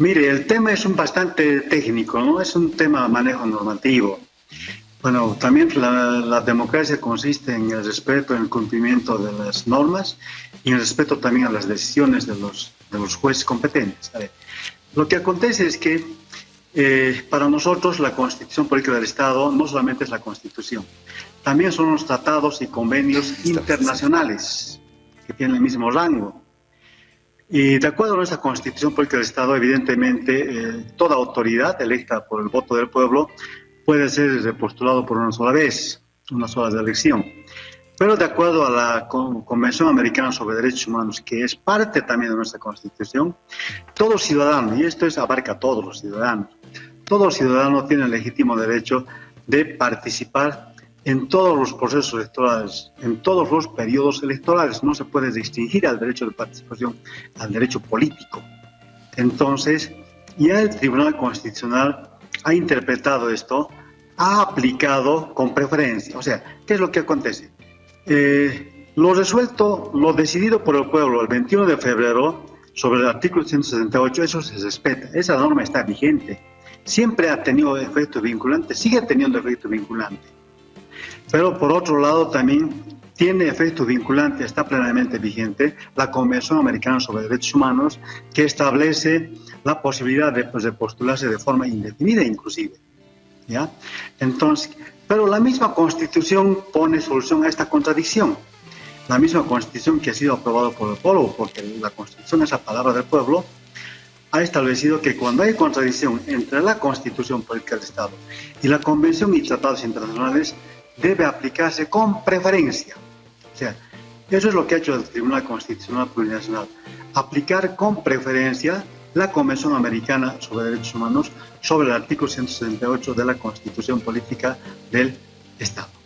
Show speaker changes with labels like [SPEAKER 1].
[SPEAKER 1] Mire, el tema es un bastante técnico, ¿no? Es un tema de manejo normativo. Bueno, también la, democracia consiste en el respeto, en el cumplimiento de las normas y en el respeto también a las decisiones de los, de los jueces competentes. lo que acontece es que eh, para nosotros la Constitución Política del Estado no solamente es la Constitución, también son los tratados y convenios internacionales que tienen el mismo rango. Y de acuerdo a nuestra Constitución Política del Estado, evidentemente, eh, toda autoridad electa por el voto del pueblo puede ser repostulado por una sola vez, una sola elección. Pero de acuerdo a la Convención Americana sobre Derechos Humanos, que es parte también de nuestra Constitución, todo ciudadano, y esto es, abarca a todos los ciudadanos, todo ciudadano tiene el legítimo derecho de participar en todos los procesos electorales, en todos los periodos electorales. No se puede distinguir al derecho de participación al derecho político. Entonces, ya el Tribunal Constitucional ha interpretado esto, ha aplicado con preferencia. O sea, ¿qué es lo que acontece? Eh, lo resuelto, lo decidido por el pueblo el 21 de febrero sobre el artículo 168, eso se respeta, esa norma está vigente. Siempre ha tenido efecto vinculante, sigue teniendo efecto vinculante. Pero por otro lado también tiene efecto vinculante, está plenamente vigente, la Convención Americana sobre Derechos Humanos, que establece la posibilidad de, pues, de postularse de forma indefinida inclusive. ¿ya? Entonces, pero la misma Constitución pone solución a esta contradicción. La misma Constitución que ha sido aprobada por el pueblo, porque la Constitución es la palabra del pueblo, ha establecido que cuando hay contradicción entre la Constitución Política del Estado y la Convención y tratados internacionales, debe aplicarse con preferencia. O sea, eso es lo que ha hecho el Tribunal Constitucional Plurinacional, aplicar con preferencia la Convención Americana sobre Derechos Humanos sobre el artículo 168 de la Constitución Política del Estado.